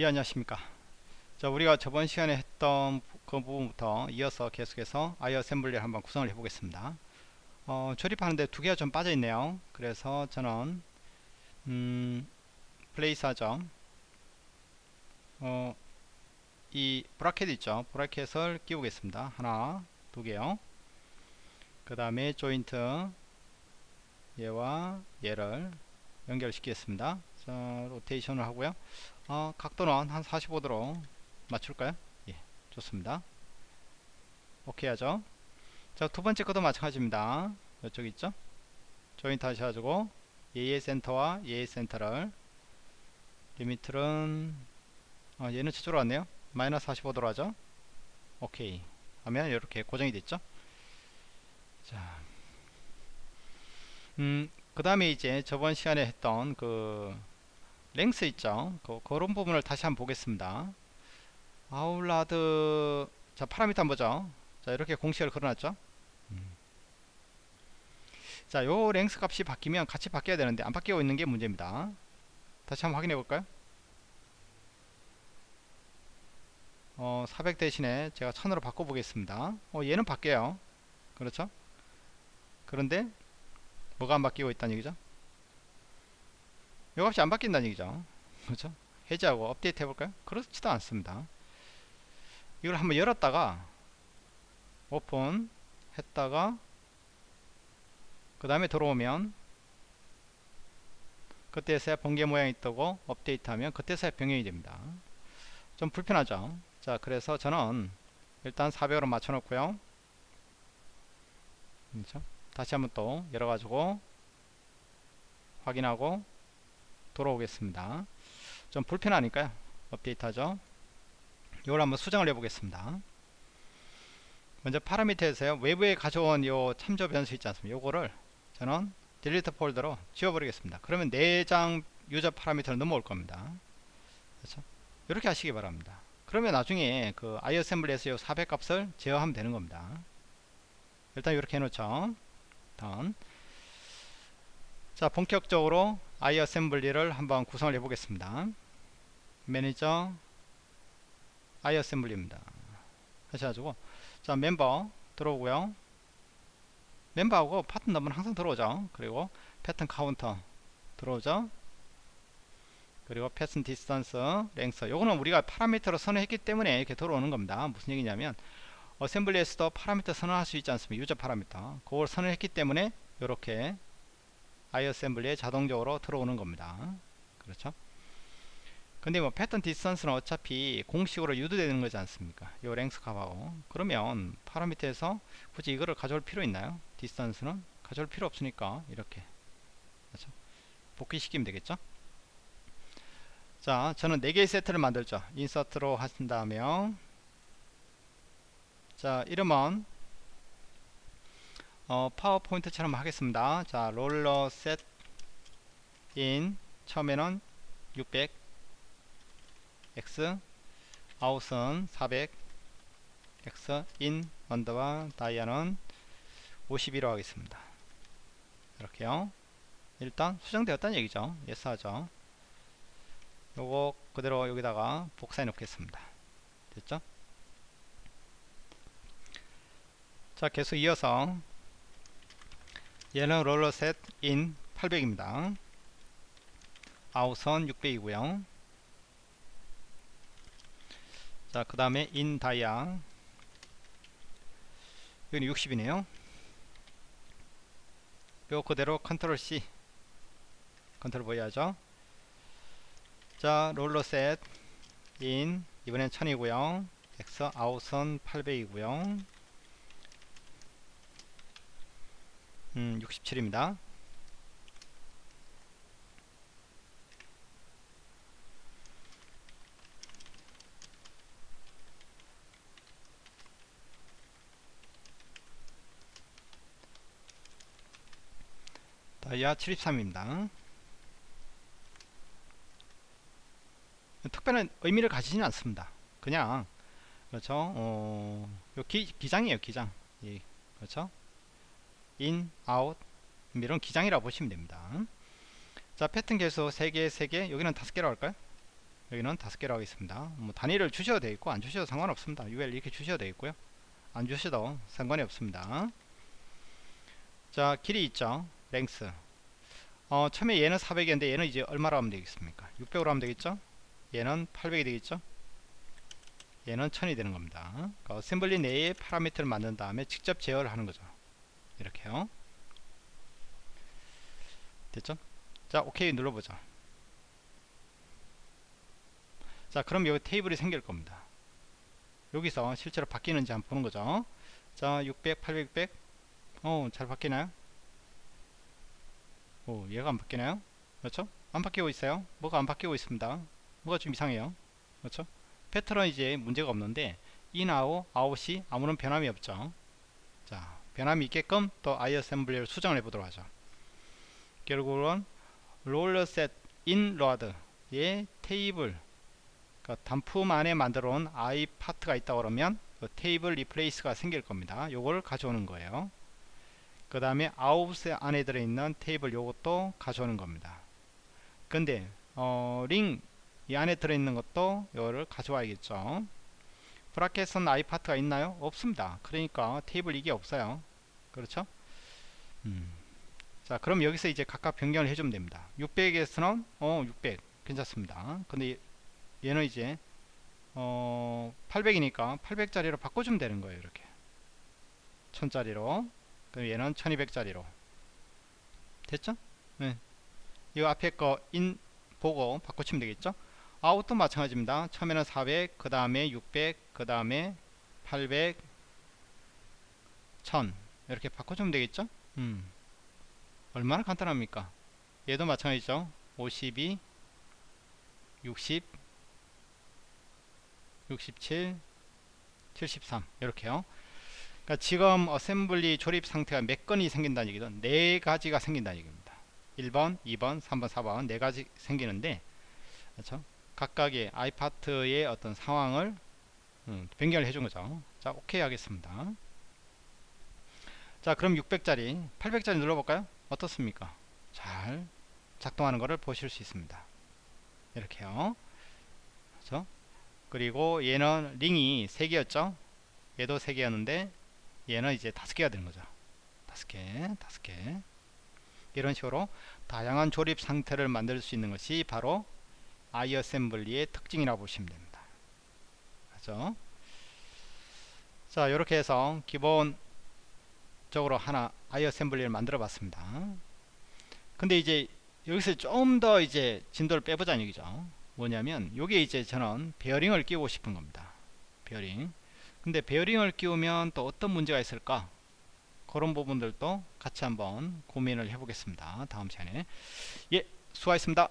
예 안녕하십니까? 자 우리가 저번 시간에 했던 그 부분부터 이어서 계속해서 iAssembly를 한번 구성을 해 보겠습니다. 어, 조립하는데 두 개가 좀 빠져 있네요. 그래서 저는 음, place 하죠. 어, 이 bracket 있죠? bracket을 끼우겠습니다. 하나 두 개요. 그 다음에 조인트 얘와 얘를 연결시키겠습니다. 자 로테이션을 하고요 어, 각도는 한 45도로 맞출까요? 예 좋습니다. 오케이 하죠? 자 두 번째 것도 마찬가지입니다. 이쪽 있죠? 조인트 하셔가지고 얘의 센터와 얘의 센터를. limit는 어, 얘는 저쪽으로 왔네요. 마이너스 45도로 하죠? 오케이. 하면 이렇게 고정이 됐죠? 자, 음, 그 다음에 이제 저번 시간에 했던 그 랭스 있죠? 그, 그런 부분을 다시 한번 보겠습니다. 아울라드 자 파라미터 한번 보죠. 자 이렇게 공식을 걸어놨죠? 음. 자요 랭스 값이 바뀌면 같이 바뀌어야 되는데 안 바뀌고 있는 게 문제입니다. 다시 한번 확인해 볼까요? 어, 400 대신에 제가 1000으로 바꿔 보겠습니다. 어, 얘는 바뀌어요. 그렇죠? 그런데 뭐가 안 바뀌고 있다는 얘기죠 요 값이 안 바뀐다는 얘기죠. 그렇죠? 해제하고 업데이트 해볼까요? 그렇지도 않습니다. 이걸 한번 열었다가 오픈 했다가 그 다음에 들어오면 그때서야 번개 모양이 뜨고 업데이트하면 그때서야 병행이 됩니다. 좀 불편하죠? 자 그래서 저는 일단 400으로 맞춰 놓고요. 그렇죠? 다시 한번 또 열어가지고 확인하고 돌아오겠습니다. 좀 불편하니까요? 업데이트 하죠? 이걸 한번 수정을 해 보겠습니다. 먼저 파라미터에서요 외부에 가져온 요 참조 변수 있지 않습니까? 요거를 저는 딜리트 폴더로 지워버리겠습니다. 그러면 내장 유저 파라미터로 넘어올 겁니다. 그렇죠? 이렇게 하시기 바랍니다. 그러면 나중에 그 iAssembly에서 요400 값을 제어하면 되는 겁니다. 일단 이렇게 해놓죠. 다음 자 본격적으로 iAssembly를 한번 구성을 해 보겠습니다. 매니저 iAssembly입니다. 하셔가지고. 자 멤버 들어오고요. 멤버하고 part number는 항상 들어오죠. 그리고 pattern counter 들어오죠. 그리고 pattern distance length. 요거는 우리가 파라미터로 선언했기 때문에 이렇게 들어오는 겁니다. 무슨 얘기냐면 assembly에서도 파라미터 선언할 수 있지 않습니까? user parameter. 그걸 선언했기 때문에 이렇게 iAssembly에 자동적으로 들어오는 겁니다. 그렇죠? 근데 뭐 pattern distance는 어차피 공식으로 유도되는 거지 않습니까? 요 length 값하고. 그러면 파라미터에서 굳이 이거를 가져올 필요 있나요? distance는? 가져올 필요 없으니까 이렇게. 그렇죠? 복귀시키면 되겠죠? 자 저는 4개의 세트를 만들죠. insert로 하신다면 자 이름은 어, 파워포인트처럼 하겠습니다. 자 roller set in. 처음에는 600 x. 아웃은 400 x. in. 언더와 dia는 51로 하겠습니다. 이렇게요. 일단 수정되었다는 얘기죠. yes 하죠. 요거 그대로 여기다가 복사해 놓겠습니다. 됐죠? 자 계속 이어서 얘는 roller set in 800입니다. 아웃은 600이고요. 자 그 다음에 in dia. 여기는 60이네요. 요 그대로 control C. control 보여야죠. 자 roller set in. 이번엔 1000이고요. X 아웃은 800이고요 음 67입니다. 다이아 73입니다. 특별한 의미를 가지지는 않습니다. 그냥 그렇죠? 어, 요 기, 기장이에요 기장. 예, 그렇죠 in, out 이런 기장이라고 보시면 됩니다. 자 패턴 개수 3개 3개. 여기는 5개라고 할까요? 여기는 다섯 개로 하겠습니다. 뭐 단위를 주셔도 되겠고 안 주셔도 상관없습니다. UL 이렇게 주셔도 되겠고요. 안 주셔도 상관이 없습니다. 자 길이 있죠? length 어 처음에 얘는 400이었는데 얘는 이제 얼마로 하면 되겠습니까? 600으로 하면 되겠죠? 얘는 800이 되겠죠? 얘는 1000이 되는 겁니다. 그러니까 assembly 내에 파라미터를 만든 다음에 직접 제어를 하는 거죠 이렇게요 됐죠 자 오케이 눌러보죠 자 그럼 여기 테이블이 생길 겁니다 여기서 실제로 바뀌는지 한번 보는 거죠 자 600, 800, 600 어, 잘 바뀌나요? 오, 얘가 안 바뀌나요? 그렇죠? 안 바뀌고 있어요. 뭐가 안 바뀌고 있습니다. 뭐가 좀 이상해요. 그렇죠? 패턴은 이제 문제가 없는데 out, out이 아무런 변함이 없죠. 자, 변함이 있게끔 또 iAssembly를 수정을 해보도록 하죠. 결국은 in roller의 테이블 그러니까 단품 안에 만들어 온 iPart가 있다 그러면 그 table replace가 생길 겁니다. 요걸 가져오는 거예요. 그 다음에 아웃 안에 들어있는 테이블 요것도 가져오는 겁니다 근데 어, 링 이 안에 들어있는 것도 요거를 가져와야겠죠 브라켓은 i 파트가 있나요? 없습니다 그러니까 테이블 이게 없어요 그렇죠? 음. 자 그럼 여기서 이제 각각 변경을 해주면 됩니다 600에서는 어 600 괜찮습니다 근데 얘는 이제 어 800이니까 800짜리로 바꿔주면 되는 거예요 이렇게 1000짜리로 그럼 얘는 1200짜리로 됐죠? 네. 이 앞에 거 인 보고 바꿔치면 되겠죠? 아웃도 마찬가지입니다. 처음에는 400, 그 다음에 600, 그 다음에 800, 1000 이렇게 바꿔주면 되겠죠? 음. 얼마나 간단합니까? 얘도 마찬가지죠. 52, 60, 67, 73 이렇게요. 그러니까 지금 어셈블리 조립 상태가 몇 건이 생긴다는 얘기죠. 네 가지가 생긴다는 얘기입니다. 1번, 2번, 3번, 4번 네 가지 생기는데 그렇죠? 각각의 아이파트의 어떤 상황을 음, 변경을 해준 거죠. 자, 오케이 하겠습니다. 자, 그럼 600짜리, 800짜리 눌러볼까요? 어떻습니까? 잘 작동하는 것을 보실 수 있습니다. 이렇게요. 그렇죠? 그리고 얘는 링이 3개였죠? 얘도 3개였는데 얘는 이제 다섯 개가 되는 거죠. 다섯 개, 다섯 개. 이런 식으로 다양한 조립 상태를 만들 수 있는 것이 바로 아이 어셈블리의 특징이라고 보시면 됩니다. 그죠? 자, 이렇게 해서 기본 적으로 하나 아이어셈블리를 만들어 봤습니다. 근데 이제 여기서 좀 더 이제 진도를 빼보자는 얘기죠. 뭐냐면, 요게 이제 저는 베어링을 끼우고 싶은 겁니다. 베어링. 근데 베어링을 끼우면 또 어떤 문제가 있을까 그런 부분들도 같이 한번 고민을 해 보겠습니다 다음 시간에 예 수고하셨습니다